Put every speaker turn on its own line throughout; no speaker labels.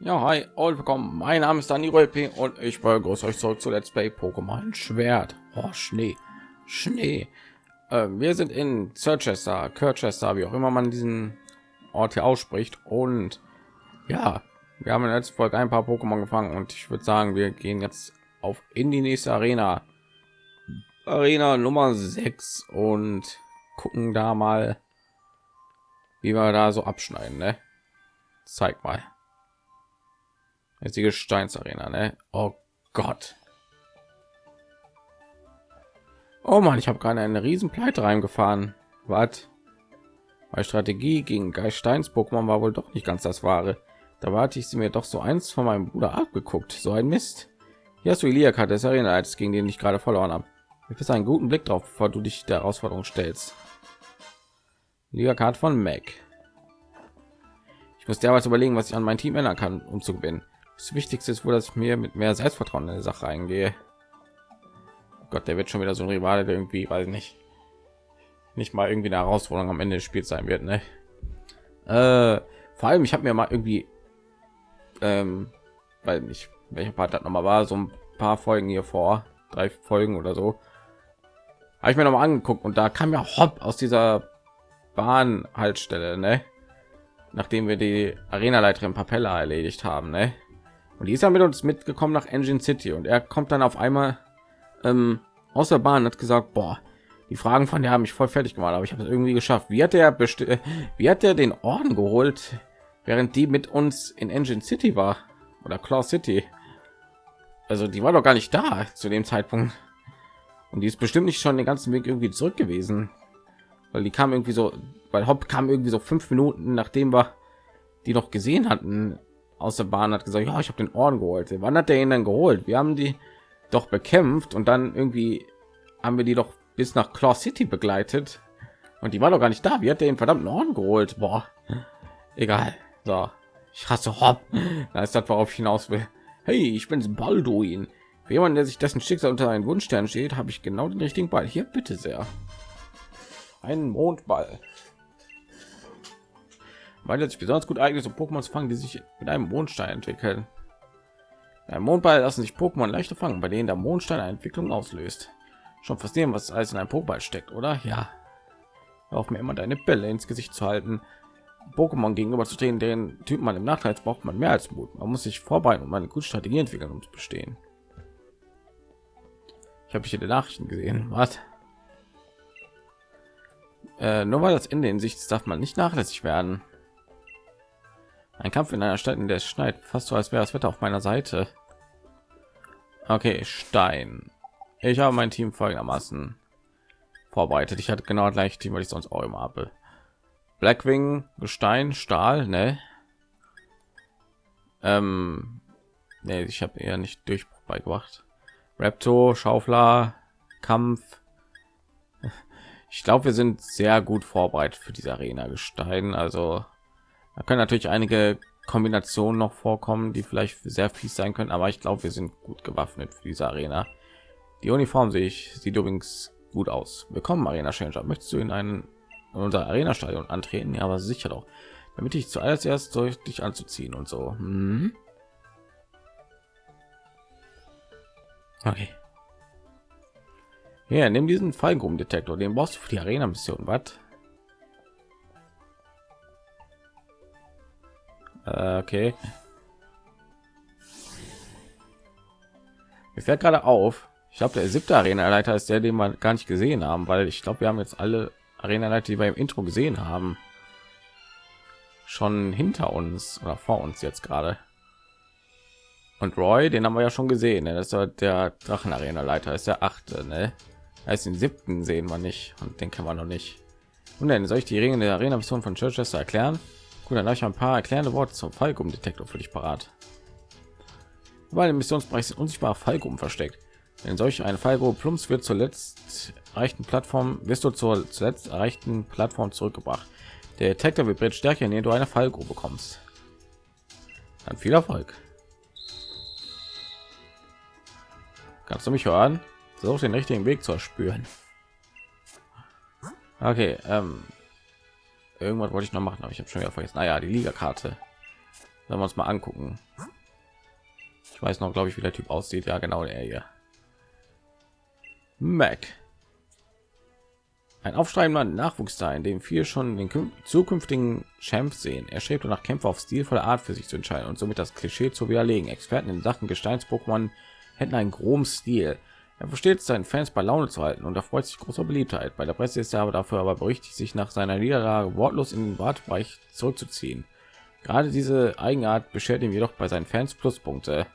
Ja, hi und willkommen. Mein Name ist Dani P und ich begrüße euch zurück zu Let's Play Pokémon Schwert. Oh, Schnee, Schnee. Äh, wir sind in Circhester, Kirchester, wie auch immer man diesen Ort hier ausspricht. Und ja, wir haben in der letzten Folge ein paar Pokémon gefangen und ich würde sagen, wir gehen jetzt auf in die nächste Arena. Arena Nummer 6 und gucken da mal, wie wir da so abschneiden. Ne? Zeig mal. Jetzt die Gesteinsarena, ne? Oh Gott. Oh man, ich habe gerade eine riesen Pleite reingefahren. Was? Meine Strategie gegen Geisteins Pokémon war wohl doch nicht ganz das wahre. Da warte ich sie mir doch so eins von meinem Bruder abgeguckt. So ein Mist. Hier hast du Iliaka des Arena, als gegen den ich gerade verloren habe. Ich will einen guten Blick drauf, bevor du dich der Herausforderung stellst. Liga von Mac. Ich muss derweil überlegen, was ich an mein Team ändern kann, um zu gewinnen. Das Wichtigste ist wohl, dass ich mir mit mehr Selbstvertrauen in die Sache eingehe. Oh Gott, der wird schon wieder so ein Rivale, der irgendwie, weiß nicht, nicht mal irgendwie eine Herausforderung am Ende des Spiels sein wird. Ne? Äh, vor allem, ich habe mir mal irgendwie, ähm, weil nicht welcher Part das noch mal war, so ein paar Folgen hier vor, drei Folgen oder so, habe ich mir noch mal angeguckt und da kam ja Hopp aus dieser Bahnhaltestelle, ne? Nachdem wir die Arena-Leiterin Papella erledigt haben, ne? Und die ist ja mit uns mitgekommen nach Engine City und er kommt dann auf einmal ähm, aus der Bahn hat gesagt, boah, die Fragen von der haben mich voll fertig gemacht, aber ich habe es irgendwie geschafft. Wie hat er wie hat er den Orden geholt, während die mit uns in Engine City war oder Claw City? Also die war doch gar nicht da zu dem Zeitpunkt. Und die ist bestimmt nicht schon den ganzen Weg irgendwie zurück gewesen, weil die kam irgendwie so, weil Hopp kam irgendwie so fünf Minuten nachdem wir die noch gesehen hatten aus der Bahn hat gesagt, ja, ich habe den Orden geholt. Wann hat der ihn dann geholt? Wir haben die doch bekämpft und dann irgendwie haben wir die doch bis nach Claw City begleitet und die war doch gar nicht da. Wie hat der den verdammten Orden geholt? Boah, egal. So, ich hasse Hopp. Da ist das, worauf ich hinaus will. Hey, ich bin's Balduin. Für jemanden, der sich dessen Schicksal unter einen Wunschstern steht, habe ich genau den richtigen Ball. Hier, bitte sehr. Ein Mondball weil es sich besonders gut eignet, so Pokémon zu fangen, die sich mit einem Mondstein entwickeln. Ein Mondball lassen sich Pokémon leichter fangen, bei denen der Mondstein eine Entwicklung auslöst. Schon verstehen, was alles in einem Pokéball steckt, oder? Ja. Auf mir immer deine Bälle ins Gesicht zu halten. Pokémon gegenüber zu stehen, den Typ man im Nachteil braucht man mehr als Mut. Man muss sich vorbereiten und eine gute Strategie entwickeln, um zu bestehen. Ich habe hier die Nachrichten gesehen. Was? Äh, nur weil das Ende in Sicht darf man nicht nachlässig werden. Ein Kampf in einer Stadt, in der es schneit, fast so, als wäre das Wetter auf meiner Seite. Okay, Stein. Ich habe mein Team folgendermaßen vorbereitet. Ich hatte genau gleich Team, weil ich sonst auch immer habe. Blackwing, Gestein, Stahl, ne? Ähm, nee, ich habe eher nicht Durchbruch beigebracht. Raptor, Schaufler, Kampf. Ich glaube, wir sind sehr gut vorbereitet für diese Arena Gestein. Also da können natürlich einige Kombinationen noch vorkommen, die vielleicht sehr fies sein können, aber ich glaube, wir sind gut gewaffnet für diese Arena. Die Uniform sehe ich, sieht übrigens gut aus. Willkommen, Arena Changer. Möchtest du in einen in unser Arena Stadion antreten? Ja, aber sicher doch. Damit ich zuallererst ich dich anzuziehen und so. Hm. Okay. Ja, nimm diesen Fallgruppendetektor, den brauchst du für die Arena Mission. Was? Äh, okay. Mir fällt gerade auf, ich glaube, der siebte Arena-Leiter ist der, den wir gar nicht gesehen haben, weil ich glaube, wir haben jetzt alle Arena-Leiter, die wir im Intro gesehen haben, schon hinter uns oder vor uns jetzt gerade. Und Roy, den haben wir ja schon gesehen. Ne? Das ist der Drachen-Arena-Leiter, ist der achte. Ne? Heißt den siebten sehen wir nicht und den kennen wir noch nicht. Und dann soll ich die Ringe der Arena-Mission von Churchester erklären? Gut, dann habe ich ein paar erklärende Worte zum Fallgruppen-Detektor für dich parat. Weil im Missionsbereich sind unsichtbare Fallgruppen versteckt. Wenn solch eine Fallgruppe plumps wird zuletzt erreichten Plattform wirst du zur zuletzt erreichten Plattform zurückgebracht. Der Detektor vibriert stärker, indem du eine Fallgruppe bekommst. Dann viel Erfolg. Kannst du mich hören? Versuch den richtigen Weg zu erspüren. Okay, ähm, irgendwas wollte ich noch machen aber ich habe schon wieder vergessen naja die liga karte Wenn wir uns mal angucken. Ich weiß noch, glaube ich, wie der Typ aussieht. Ja, genau der hier. Mac. Ein aufstrebender Nachwuchs in dem viel schon den zukünftigen Champs sehen. Er strebt nach Kämpfer auf stilvolle Art für sich zu entscheiden und somit das Klischee zu widerlegen. Experten in Sachen Gesteins-Pokémon hätten einen groben Stil. Er versteht seinen Fans bei Laune zu halten und erfreut sich großer Beliebtheit. Bei der Presse ist er aber dafür aber berüchtigt, sich nach seiner Niederlage wortlos in den Wartebereich zurückzuziehen. Gerade diese Eigenart beschert ihm jedoch bei seinen Fans Pluspunkte.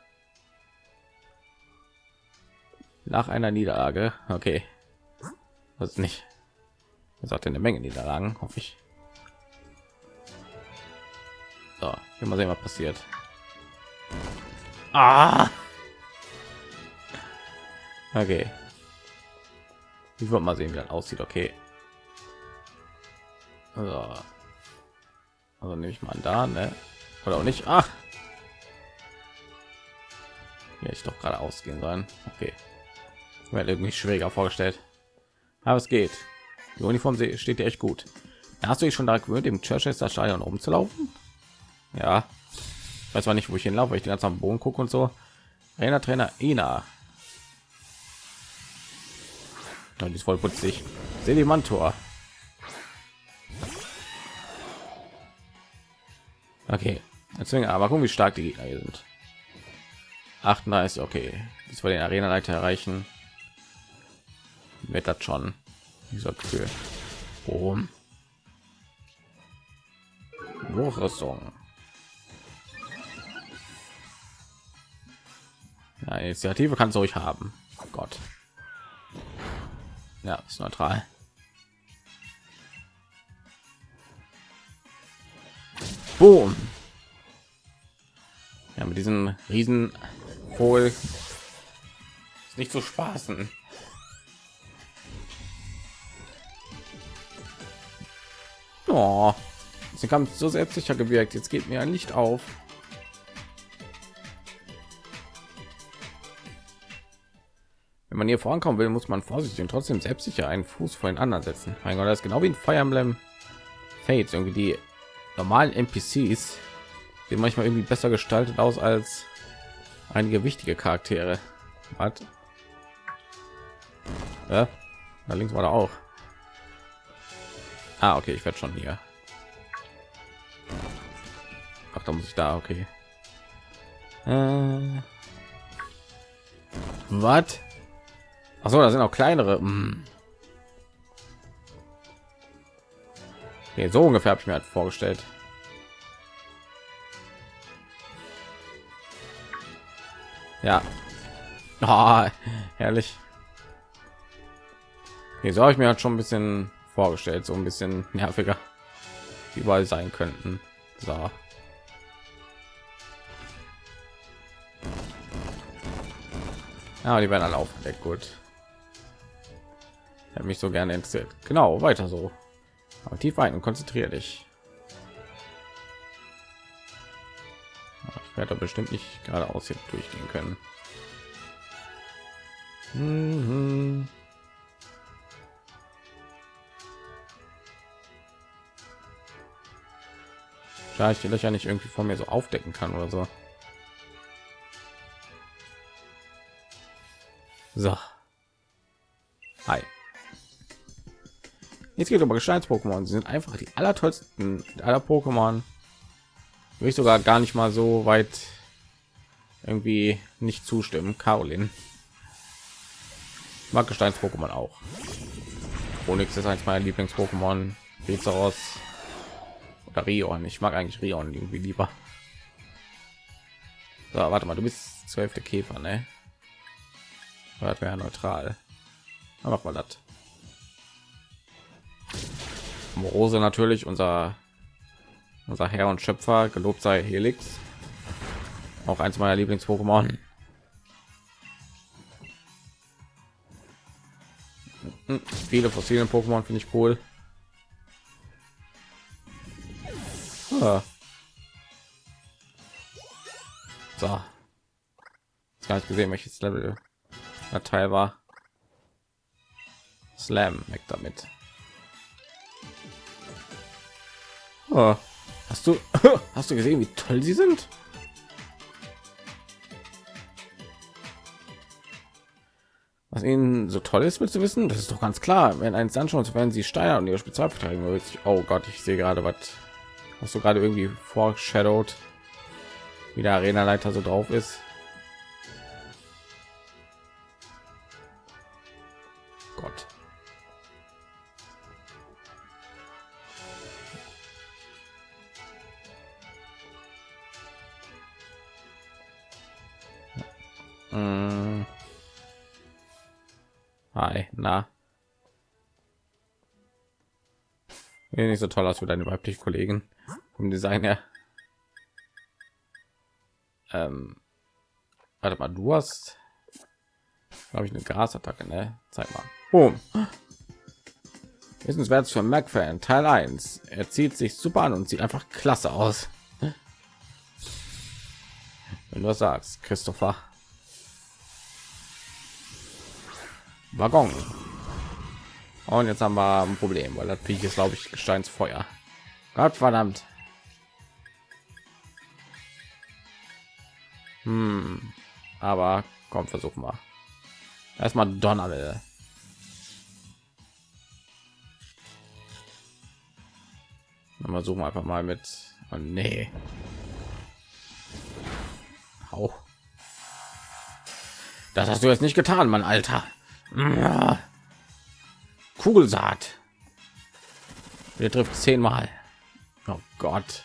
Nach einer Niederlage, okay, was nicht. Er sagt eine Menge Niederlagen, hoffe ich. So, mal sehen, was passiert. Ah! Okay. Ich wollte mal sehen, wie das aussieht. Okay. Also, also nehme ich mal da, ne? Oder auch nicht. Ach. Ja, ich doch gerade ausgehen sollen. Okay. Wäre irgendwie schwieriger vorgestellt. Aber es geht. Die Uniform steht dir echt gut. Hast du dich schon da gewöhnt, im Churchester Stadion rumzulaufen? Ja. Weiß zwar nicht, wo ich hinlaufe, weil ich den ganzen Boden gucke und so. Trainer, Trainer, Ina. Ja, die ist voll putzig. Sedimantor. Okay. Deswegen, aber gucken, wie stark die Gegner hier sind. 38, okay. Das wir den Arena-Leiter erreichen. Wird das schon. Dieser Kühl. Boom. Hochrüstung. Ja, Initiative kannst du euch haben. Oh Gott. Ja, ist neutral. Boom. Ja, mit diesem riesen Vogel ist nicht zu spaßen. Oh, sie kam so selbstsicher gewirkt. Jetzt geht mir ein Licht auf. Wenn man hier vorankommen will, muss man vorsichtig und trotzdem selbstsicher einen Fuß vor den anderen setzen. Mein Gott, das ist genau wie ein Fire Emblem Fates. Irgendwie die normalen NPCs sehen manchmal irgendwie besser gestaltet aus als einige wichtige Charaktere. Hat. Ja, da links war da auch. Ah, okay, ich werde schon hier. Ach, da muss ich da, okay. Äh, was? Achso, da sind auch kleinere. Hm. Okay, so ungefähr habe ich mir halt vorgestellt. Ja. Oh, herrlich. Okay, so habe ich mir halt schon ein bisschen vorgestellt, so ein bisschen nerviger überall sein könnten. So. Ja, die werden alle aufgedeckt. Gut hat mich so gerne interessiert. Genau, weiter so. Aber tief ein und konzentriere dich. Ich werde bestimmt nicht geradeaus hier durchgehen können. Mhm. Da ich die Löcher nicht irgendwie von mir so aufdecken kann oder so. So. Jetzt geht aber Gesteins-Pokémon. Sie sind einfach die allertollsten aller Pokémon. Will ich sogar gar nicht mal so weit irgendwie nicht zustimmen. Caroline mag Gesteins-Pokémon auch. Onyx ist eins meiner Lieblings-Pokémon. Bezaros oder Rion. Ich mag eigentlich Rion irgendwie lieber. So, warte mal, du bist zwölfte Käfer, ne? Das wäre neutral. Aber mach mal das. Morose natürlich unser unser Herr und Schöpfer, gelobt sei Helix. Auch eins meiner Lieblings-Pokémon. Hm, viele fossilen Pokémon finde ich cool. Ah. So. Jetzt gar nicht gesehen, welches Level der Teil war. Slam weg damit. Oh. Hast du hast du gesehen, wie toll sie sind? Was ihnen so toll ist, willst du wissen? Das ist doch ganz klar. Wenn eins anschauen, werden sie Steine und ihre Spezialverteidigung. Oh Gott, ich sehe gerade was. Hast du gerade irgendwie foreshadowed, wie der Arena-Leiter so drauf ist? Gott. Hi, na. Ja, nicht so toll aus für deine weiblichen Kollegen vom Design her. Ähm, warte mal, du hast, glaube ich, eine Grasattacke, ne? Zeig mal. Boom. Wissenswert für Mac-Fan, Teil 1. Er zieht sich super an und sieht einfach klasse aus. Wenn du sagst, Christopher. Waggon. Und jetzt haben wir ein Problem, weil das Viech ist, glaube ich, Gesteinsfeuer. Gott verdammt. Hm. Aber komm, versuchen wir. Erstmal Donnerwelle. Mal suchen einfach mal mit. Oh, nee. Hau. Das hast du jetzt nicht getan, mein Alter. Kugelsaat. Wir trifft zehnmal. Oh Gott.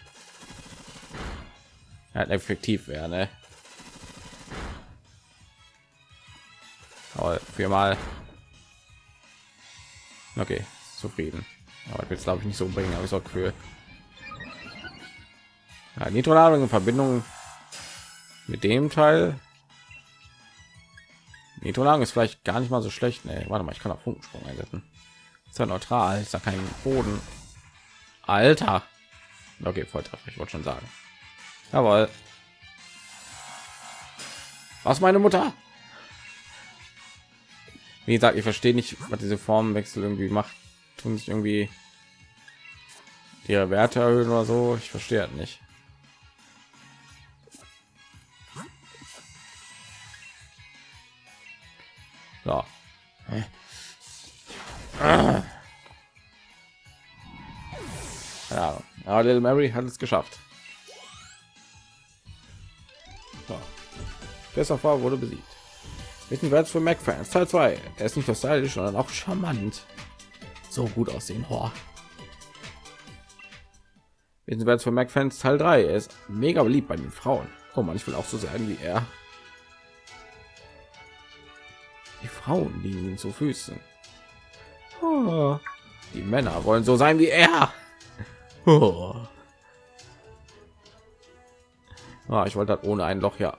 Ja, effektiv wäre, ne? Viermal. Okay, zufrieden. Aber will glaube ich nicht so bringen, aber ich auch für ja, Nitroladung in Verbindung mit dem Teil Nitroladung ist vielleicht gar nicht mal so schlecht. Nee, warte mal, ich kann auch Funkensprung einsetzen. Ist ja neutral, ist da kein Boden. Alter. Okay, Volltreffer, ich wollte schon sagen. Jawohl. Was meine Mutter? Wie gesagt, ich verstehe nicht, was diese Formenwechsel irgendwie macht. Tun sich irgendwie ihre Werte erhöhen oder so. Ich verstehe halt nicht. So. Ja, aber Little Mary hat es geschafft. So. Christopher wurde besiegt. Wissen wir jetzt für Mac Fans Teil 2. Er ist nicht nur stylisch, sondern auch charmant. So gut aussehen. Oh. Wissen wir für Mac Fans Teil 3. Er ist mega beliebt bei den Frauen. Oh man, ich will auch so sein wie er. Die Frauen liegen zu Füßen. Oh. Die Männer wollen so sein wie er. Oh. Ah, ich wollte das ohne ein Loch ja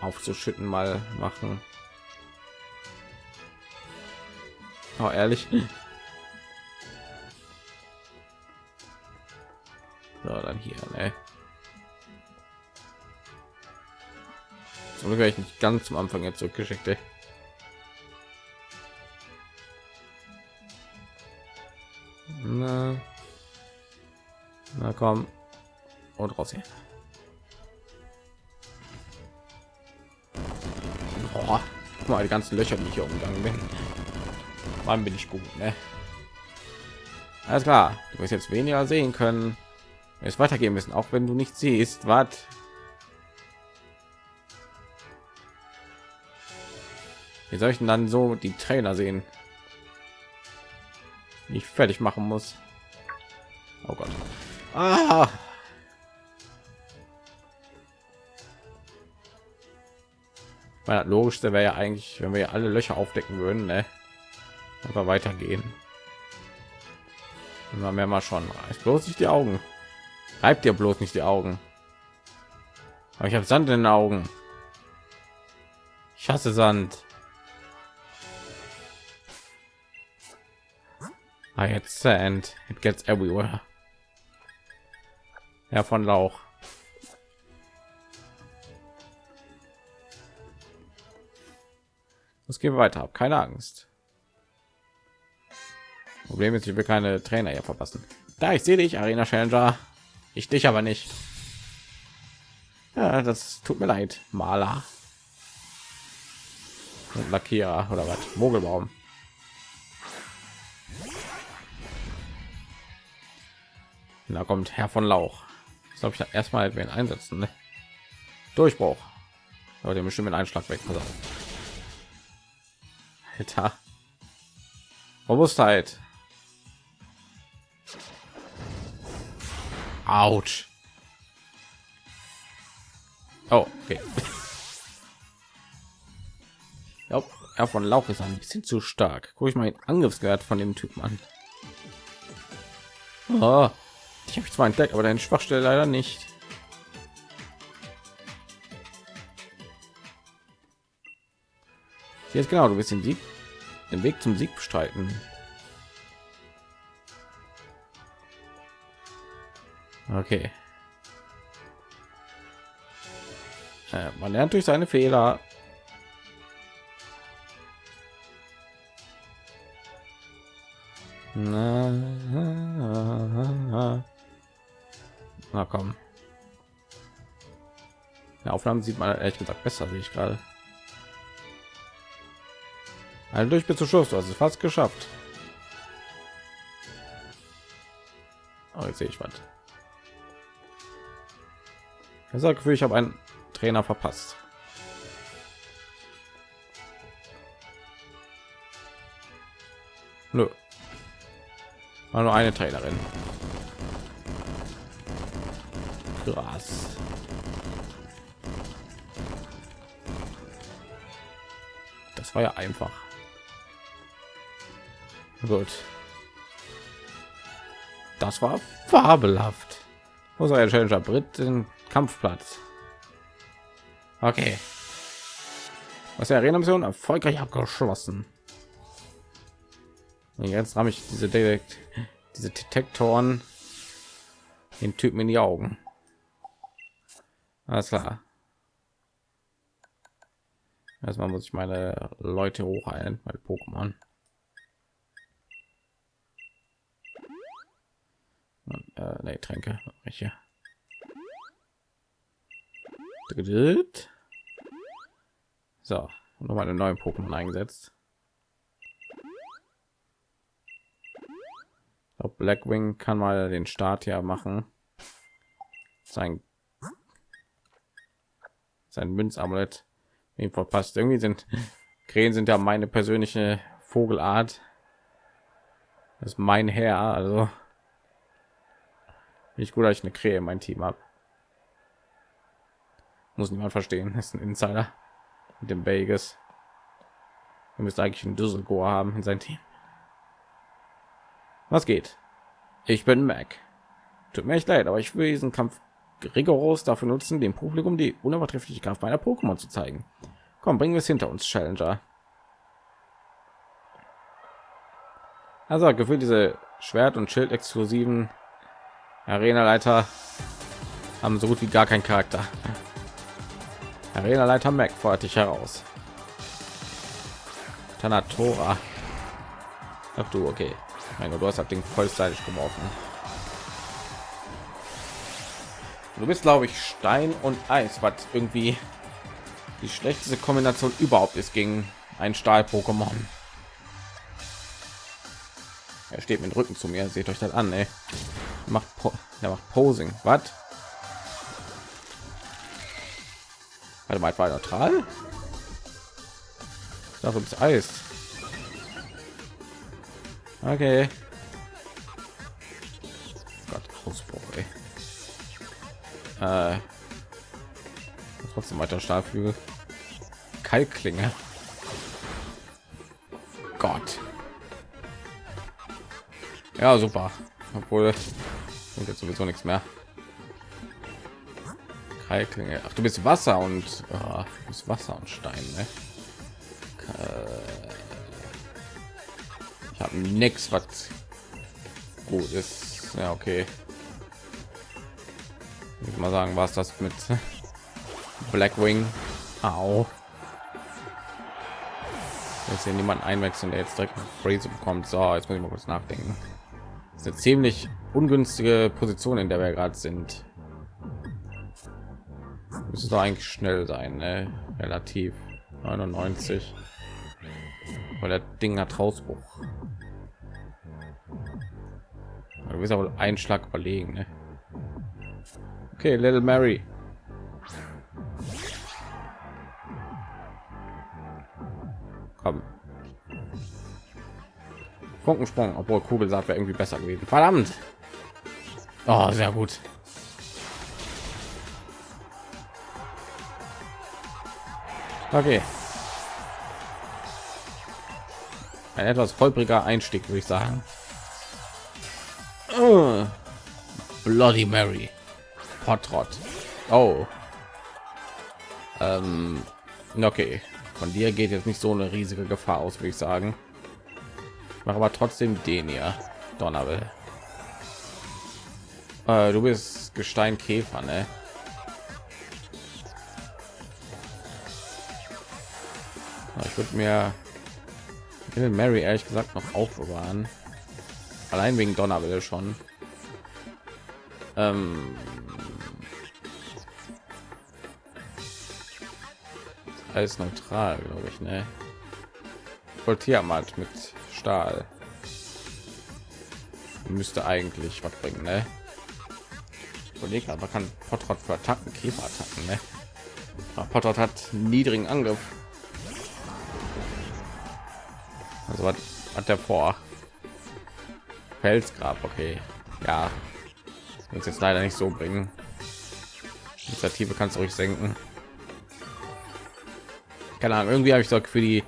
aufzuschütten mal machen. Oh, ehrlich. So, dann hier, ne? So werde ich nicht ganz zum Anfang jetzt zurückgeschickt. Ey. Na, na komm und raus hier. Boah, mal die ganzen Löcher, die ich hier umgegangen bin. Wann bin ich gut, ne? Alles klar, du wirst jetzt weniger sehen können. Es weitergehen müssen, auch wenn du nicht siehst. Was? Wie soll ich denn dann so die Trainer sehen? Ich fertig machen muss. Oh Gott. Ah! Weil logischste wäre ja eigentlich, wenn wir alle Löcher aufdecken würden, ne? einfach weitergehen. Immer mehr mal schon. Ich bloß nicht die Augen. Reibt dir bloß nicht die Augen. Aber ich habe Sand in den Augen. Ich hasse Sand. I had sand. It gets everywhere. Ja, von Lauch. Es geht weiter. Keine Angst. Problem ist, ich will keine Trainer hier verpassen. Da ich sehe dich, Arena Challenger. Ich dich aber nicht. Ja, das tut mir leid, Maler. Und Lackierer oder was? Mogelbaum. Da kommt Herr von Lauch. Das glaube ich erstmal wen einsetzen. Ne? Durchbruch. Aber den bestimmt mit Einschlag weg. Also. Alter. Robustheit. Autsch. Oh, okay. Ja, er von Lauch ist ein bisschen zu stark. Guck ich mal den Angriffswert von dem Typen an. Oh, ich habe zwar entdeckt, aber deine Schwachstelle leider nicht. Jetzt genau, du bist den Sieg, den Weg zum Sieg bestreiten. Okay. Äh, man lernt durch seine Fehler. Na, na komm. Die Aufnahmen sieht man ehrlich gesagt besser, wie ich gerade. Also durch bis zu Schluss, du hast es fast geschafft. Oh, jetzt sehe ich was. Ich sage Gefühl, ich habe einen Trainer verpasst. Nö. War nur eine Trainerin. Krass. Das war ja einfach. Gut. Das war fabelhaft. Der Challenger Brit den Kampfplatz? Okay. Was der Arena Mission erfolgreich abgeschlossen. Und jetzt habe ich diese Detekt diese Detektoren den Typen in die Augen. Alles klar. Erstmal muss ich meine Leute hochheilen, meine Pokémon. Äh, nee, Tränke. Welche? So, noch mal einen neuen Pokémon eingesetzt. Blackwing kann mal den Start ja machen. Sein sein Münzamulett ihm verpasst. Irgendwie sind Krähen sind ja meine persönliche Vogelart. Das ist mein Herr, also nicht gut, dass ich eine Krähe in mein Team habe. Muss niemand verstehen. Das ist ein Insider mit dem Vegas. Er müsste eigentlich einen Düsseldorf haben in sein Team. Was geht? Ich bin Mac. Tut mir echt leid, aber ich will diesen Kampf rigoros dafür nutzen, dem Publikum die unübertreffliche Kraft meiner Pokémon zu zeigen. Komm, bringen wir es hinter uns, Challenger. Also gefühlt diese Schwert- und Schild-exklusiven Arena-Leiter haben so gut wie gar keinen Charakter. Arena-Leiter Mac fordert dich heraus. Tanatora. Ach du, okay. Mein Gott, du hast das Ding vollständig geworfen. Du bist, glaube ich, Stein und Eis, was irgendwie die schlechteste Kombination überhaupt ist gegen ein Stahl-Pokémon. Er steht mit Rücken zu mir. Seht euch das an, ey. Macht, er macht Posing. Was? Warte mal, war neutral? Dafür ist Eis. Okay. Äh, trotzdem weiter Stahlflügel. Kalkklinge. Gott. Ja, super. Obwohl und jetzt sowieso nichts mehr. Kalkklinge. Ach, du bist Wasser und oh, du bist Wasser und Stein. Ne? Ich habe nichts, was gut ist. Ja, okay. Ich mal sagen, was das mit Blackwing. Au. Jetzt hier niemand einwechseln, der jetzt direkt Phrase bekommt. So, jetzt muss ich mal kurz nachdenken. Das ist eine ziemlich ungünstige Position, in der wir gerade sind. Müsste doch eigentlich schnell sein, ne? relativ 99. Weil der Ding hat Hausbruch. Du bist aber einen Schlag überlegen. Ne? Okay, Little Mary. Komm. Funkensprung, obwohl Kugelsaat wäre irgendwie besser gewesen. Verdammt. Oh, sehr gut. Okay. Ein etwas holpriger Einstieg, würde ich sagen. Bloody Mary. Potrot. Oh. Ähm, okay. Von dir geht jetzt nicht so eine riesige Gefahr aus, würde ich sagen. Ich mache aber trotzdem den hier. Donnerwill. Äh, du bist Gesteinkäfer, ne? Ich würde mir Mary ehrlich gesagt noch aufbewahren. Allein wegen Donnerwelle schon. Ähm alles neutral, glaube ich, ne? Voltiermatt mit Stahl müsste eigentlich was bringen, ne? Überleg, aber kann Potrot für Attacken, Käferattacken, ne? Potrot hat niedrigen Angriff. Also was hat der vor? Felsgrab, okay. Ja, uns jetzt leider nicht so bringen. Initiative kannst du euch senken. Keine Ahnung, irgendwie habe ich doch für die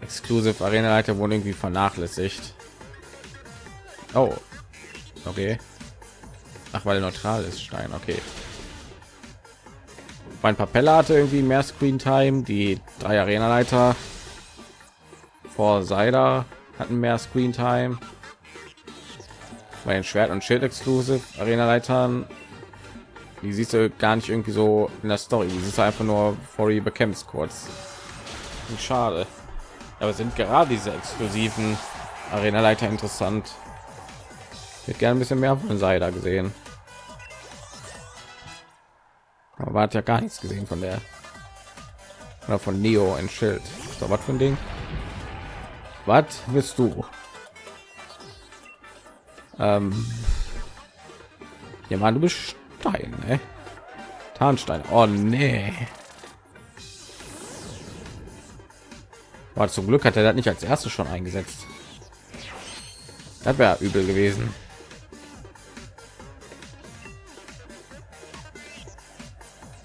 Exclusive Arena Leiter wurden irgendwie vernachlässigt. Oh, okay. Ach, weil neutral ist Stein, okay. Mein Papella hatte irgendwie mehr Screen Time, die drei Arena Leiter vor Seider hatten mehr Screen Time. Bei den Schwert und Schild Exclusive Arena Leitern, die siehst du gar nicht irgendwie so in der Story. Die siehst einfach nur vor die bekämpft kurz. Schade. Aber sind gerade diese exklusiven Arena Leiter interessant. Ich hätte gerne ein bisschen mehr von Seider gesehen. Aber hat ja gar nichts gesehen von der oder von Neo ein Schild. So was für ein Ding. Was willst du? Ähm, ja, man, du bist Stein, ne? Tarnstein. Oh nee. War zum Glück hat er das nicht als erstes schon eingesetzt. Das wäre übel gewesen.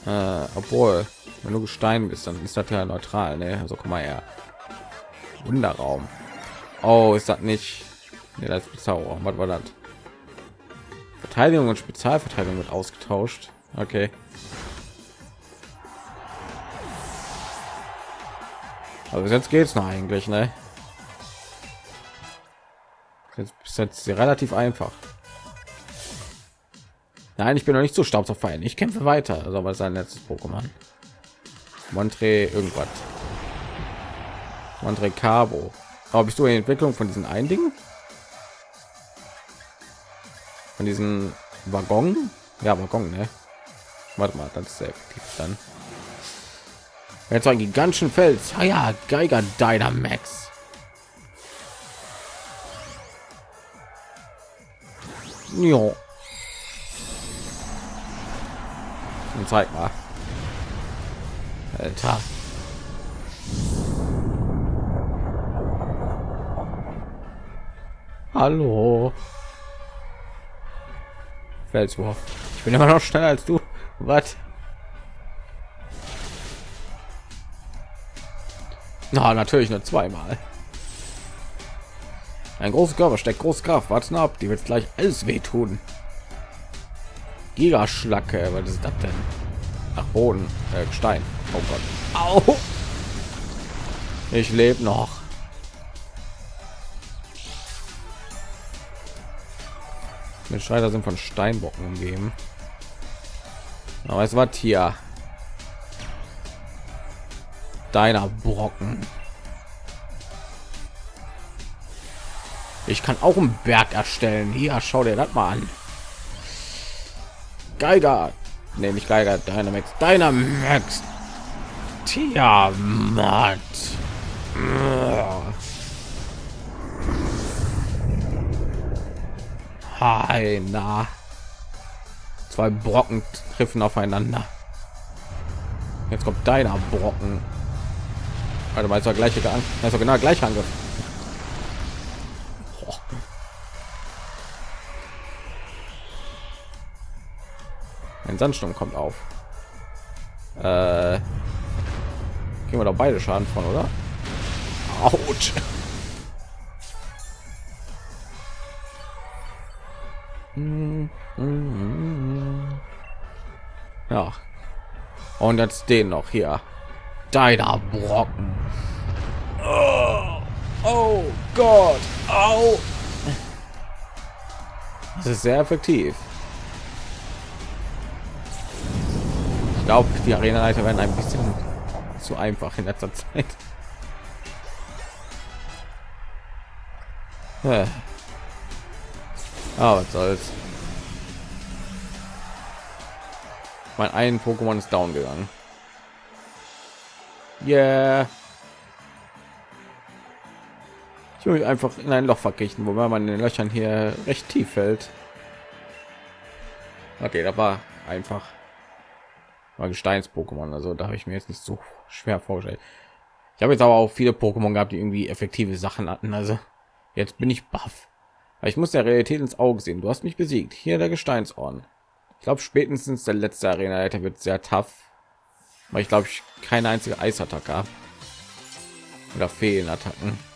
Äh, obwohl, wenn du Gestein bist, dann ist das ja neutral, ne? Also guck mal her. Wunderraum. Oh, ist das nicht? Nee, das Zauber. Was war das? Verteidigung und Spezialverteidigung wird ausgetauscht. Okay. Aber jetzt geht's noch eigentlich, ne? Jetzt ist jetzt relativ einfach. Nein, ich bin noch nicht so staubzerfallen. Ich kämpfe weiter. Also was sein letztes Pokémon. Montre irgendwas. Montre Cabo. Aber bist du in Entwicklung von diesen ein Dingen? Von diesen Waggon? Ja, Waggon, ne? Warte mal, das ist effektiv dann. Jetzt ein gigantischen Fels. Ah ja, Geiger Dynamax. Jo. Und zeig mal. Alter. Hallo. Felswurf. Ich bin immer noch schneller als du. Was? Na, natürlich nur zweimal. Ein großer Körper steckt große Kraft. Warten ab, die wird gleich alles wehtun. Gigaschlacke, was ist das denn? Nach Boden, äh, Stein. Oh Gott. Au! Ich lebe noch. Mit Schreiter sind von Steinbocken umgeben. Aber es war hier. Deiner Brocken. Ich kann auch einen Berg erstellen. Hier, schau dir das mal an. Geiger. Nee, nicht Geiger. Dynamax. Dynamax. Tiamat. Heina. Zwei Brocken treffen aufeinander. Jetzt kommt deiner Brocken. Also mal zur gleiche also genau gleich Angriff. Ein Sandsturm kommt auf. Äh, gehen wir doch beide Schaden von, oder? Autsch. Ja. Und jetzt den noch hier. Deiner Brocken. Gott. Au. Das ist sehr effektiv. Ich glaube, die Arena-Leiter werden ein bisschen zu einfach in letzter Zeit. Ah, was soll's. Mein ein Pokémon ist down gegangen. Yeah. Ich will mich einfach in ein Loch verkriechen, wobei man in den Löchern hier recht tief fällt. Okay, da war einfach war Gesteins-Pokémon, also da habe ich mir jetzt nicht so schwer vorgestellt. Ich habe jetzt aber auch viele Pokémon gehabt, die irgendwie effektive Sachen hatten. Also jetzt bin ich baff. Ich muss der Realität ins Auge sehen. Du hast mich besiegt. Hier der Gesteinsorn. Ich glaube, spätestens der letzte Arena-Leiter wird sehr tough, weil ich glaube, ich keine einzige Eisattacke habe oder Fehlenattacken.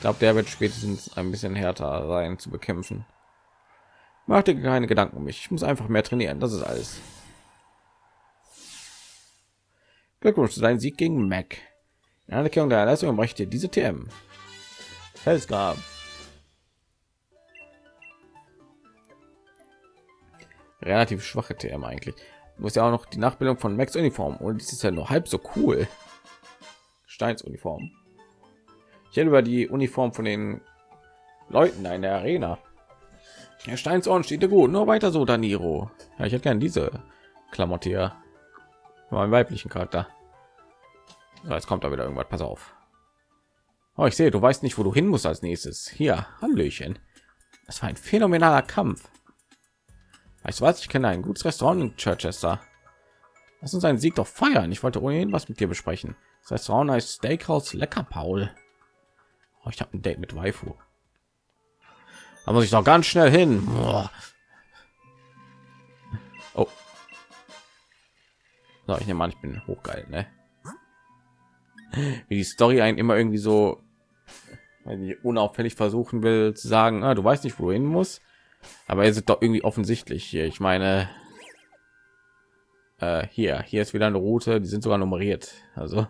Ich glaube, der wird spätestens ein bisschen härter sein zu bekämpfen. Mach dir keine Gedanken um mich. Ich muss einfach mehr trainieren. Das ist alles. Glückwunsch zu deinem Sieg gegen Mac. In Anerkennung der Leistung möchte diese TM. Felsgrab. Relativ schwache TM eigentlich. Du musst ja auch noch die Nachbildung von Max Uniform und dies ist ja nur halb so cool. Steins Uniform. Ich hätte über die Uniform von den Leuten in der Arena. Der Steinsohren steht dir gut. Nur weiter so, Daniro. Ja, ich hätte gerne diese Klamotte hier meinen weiblichen Charakter. So, jetzt kommt da wieder irgendwas. Pass auf. Oh, ich sehe, du weißt nicht, wo du hin musst als nächstes. Hier, Hallöchen. Das war ein phänomenaler Kampf. Weißt du was? Ich kenne ein gutes Restaurant in Chichester. Lass uns einen Sieg doch feiern. Ich wollte ohnehin was mit dir besprechen. Das Restaurant heißt Steakhouse Lecker Paul. Oh, ich habe ein Date mit Waifu. Da muss ich doch ganz schnell hin. Boah. Oh. So, ich nehme an, ich bin hochgeil, ne? Wie die Story einen immer irgendwie so wenn ich unauffällig versuchen will zu sagen, ah, du weißt nicht, wohin muss, aber es ist doch irgendwie offensichtlich hier. Ich meine, äh, hier, hier ist wieder eine Route, die sind sogar nummeriert. Also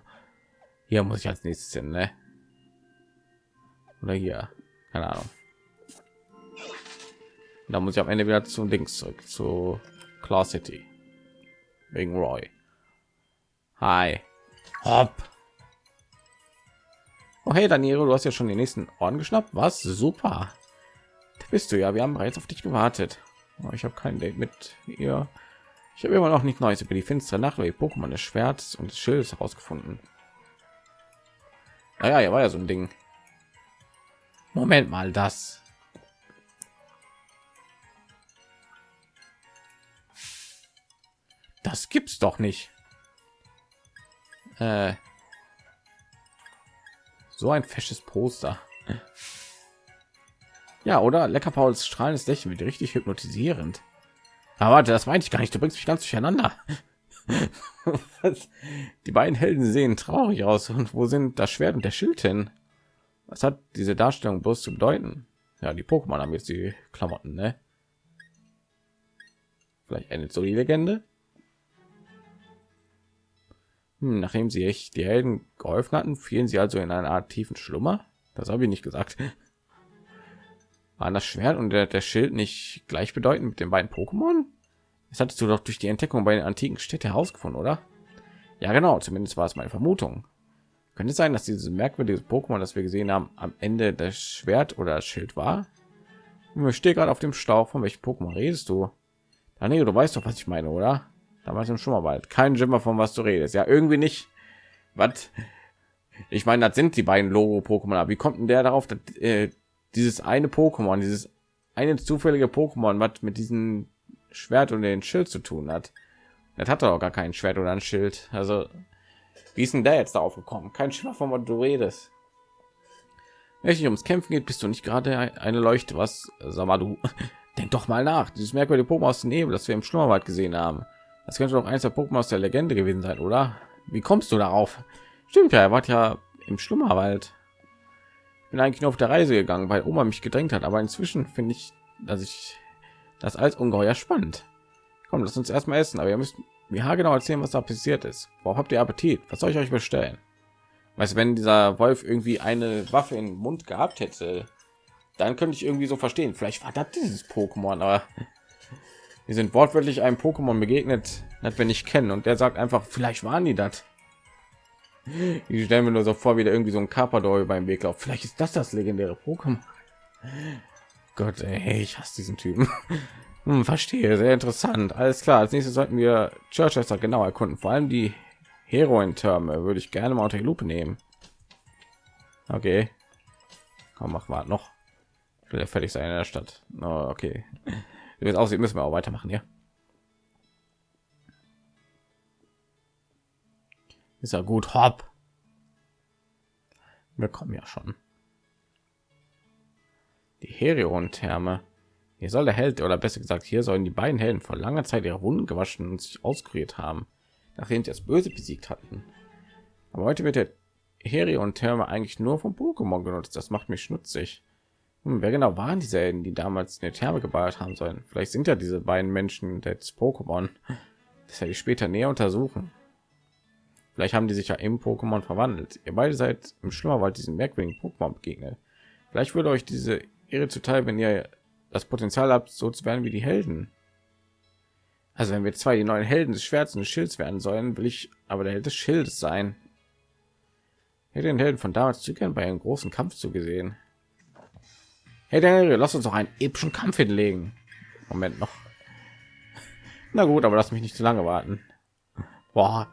hier muss ich als nächstes hin, ne? Oder hier, keine Ahnung. Da muss ich am Ende wieder zum Links zurück zu Claw City wegen Roy. Hi. Hopp. Oh hey Daniel, du hast ja schon den nächsten Orden geschnappt. Was? Super. Da bist du ja. Wir haben bereits auf dich gewartet. Oh, ich habe kein Date mit ihr. Ich habe immer noch nicht Neues über die finstere Nacht oder die Pokémon des Schwerts und des Schildes herausgefunden. Naja, ja, war ja so ein Ding. Moment mal, das. Das gibt's doch nicht. Äh, so ein fesches Poster. Ja, oder? Lecker Pauls strahlendes Lächeln wird richtig hypnotisierend. Aber warte, das meinte ich gar nicht. Du bringst mich ganz durcheinander. Die beiden Helden sehen traurig aus. Und wo sind das Schwert und der Schild hin? Was hat diese Darstellung bloß zu bedeuten? Ja, die Pokémon haben jetzt die Klamotten, ne? Vielleicht endet so die Legende. Hm, nachdem sie echt die Helden geholfen hatten, fielen sie also in eine Art tiefen Schlummer. Das habe ich nicht gesagt. Waren das Schwert und der, der Schild nicht gleichbedeutend mit den beiden Pokémon? Das hattest du doch durch die Entdeckung bei den antiken Städten herausgefunden, oder? Ja, genau. Zumindest war es meine Vermutung. Könnte es sein, dass dieses merkwürdige Pokémon, das wir gesehen haben, am Ende das Schwert oder das Schild war? Ich stehe gerade auf dem Stauch. Von welchem Pokémon redest du? Daniel, du weißt doch, was ich meine, oder? Damals im Schummerwald. Kein Jimmer, von was du redest. Ja, irgendwie nicht. Was? Ich meine, das sind die beiden Logo-Pokémon. Aber wie kommt denn der darauf, dass, äh, dieses eine Pokémon, dieses eine zufällige Pokémon, was mit diesem Schwert und den Schild zu tun hat? Das hat doch gar kein Schwert oder ein Schild. Also, wie ist denn der jetzt darauf gekommen? Kein Schimmer, von was du redest. Wenn es ums Kämpfen geht, bist du nicht gerade eine Leuchte. Was? Sag mal, du denk doch mal nach. Dieses merkwürdige Pokémon aus dem Nebel, das wir im Schlummerwald gesehen haben. Das könnte doch eins der Pokémon aus der Legende gewesen sein, oder? Wie kommst du darauf? Stimmt ja, er war ja im Schlummerwald. Bin eigentlich nur auf der Reise gegangen, weil Oma mich gedrängt hat. Aber inzwischen finde ich, dass ich das als ungeheuer spannend. Komm, lass uns erstmal essen. Aber ihr müsst mir genau erzählen, was da passiert ist. Worauf habt ihr Appetit? Was soll ich euch bestellen? Weißt wenn dieser Wolf irgendwie eine Waffe im Mund gehabt hätte, dann könnte ich irgendwie so verstehen. Vielleicht war das dieses Pokémon, aber wir sind wortwörtlich einem Pokémon begegnet, das wir nicht kennen, und der sagt einfach, vielleicht waren die das. Ich stelle mir nur so vor, wie der irgendwie so ein Carpador beim Weg läuft. Vielleicht ist das das legendäre Pokémon. Gott, ey, ich hasse diesen Typen. Hm, verstehe, sehr interessant. Alles klar. Als nächstes sollten wir Churchester genau erkunden. Vor allem die Heroin-Türme würde ich gerne mal unter die Lupe nehmen. Okay. Komm, mach mal noch. Ich will ja fertig sein in der Stadt. Oh, okay. Wie es aussieht, müssen wir auch weitermachen, ja. Ist ja gut, hopp. Wir kommen ja schon. Die Herion-Therme. Hier soll der Held, oder besser gesagt, hier sollen die beiden Helden vor langer Zeit ihre Wunden gewaschen und sich auskuriert haben nachdem sie das Böse besiegt hatten. Aber heute wird der Herion Therme eigentlich nur vom Pokémon genutzt. Das macht mich schnutzig. Hm, wer genau waren diese Helden, die damals in der Therme gebaut haben sollen? Vielleicht sind ja diese beiden Menschen des Pokémon. Das werde ich später näher untersuchen. Vielleicht haben die sich ja im Pokémon verwandelt. Ihr beide seid im Schlummerwald diesen merkwürdigen Pokémon begegnet. Vielleicht würde euch diese Ehre zuteil, wenn ihr das Potenzial habt, so zu werden wie die Helden. Also wenn wir zwei die neuen Helden des Schwerts und des Schilds werden sollen, will ich aber der Held des Schildes sein. hätte den Helden von damals zu gern bei einem großen Kampf zugesehen. Hey Daniel, lass uns noch einen epischen Kampf hinlegen. Moment noch. Na gut, aber lass mich nicht zu lange warten. Boah,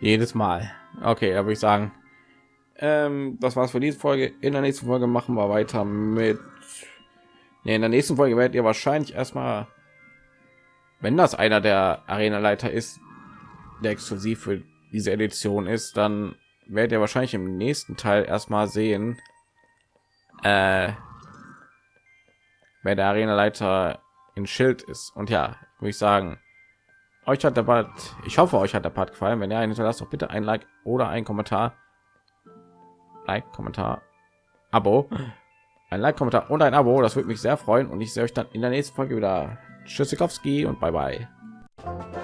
jedes Mal. Okay, da würde ich sagen, ähm, das war's für diese Folge. In der nächsten Folge machen wir weiter mit. Nee, in der nächsten Folge werdet ihr wahrscheinlich erstmal wenn das einer der Arena-Leiter ist, der exklusiv für diese Edition ist, dann werdet ihr wahrscheinlich im nächsten Teil erstmal sehen, äh, wer der Arena-Leiter in Schild ist. Und ja, würde ich sagen, euch hat der Part, ich hoffe, euch hat der Part gefallen. Wenn ja, hinterlasst doch bitte ein Like oder ein Kommentar. Like, Kommentar, Abo, ein Like, Kommentar und ein Abo. Das würde mich sehr freuen und ich sehe euch dann in der nächsten Folge wieder. Tschüssikowski und bye bye.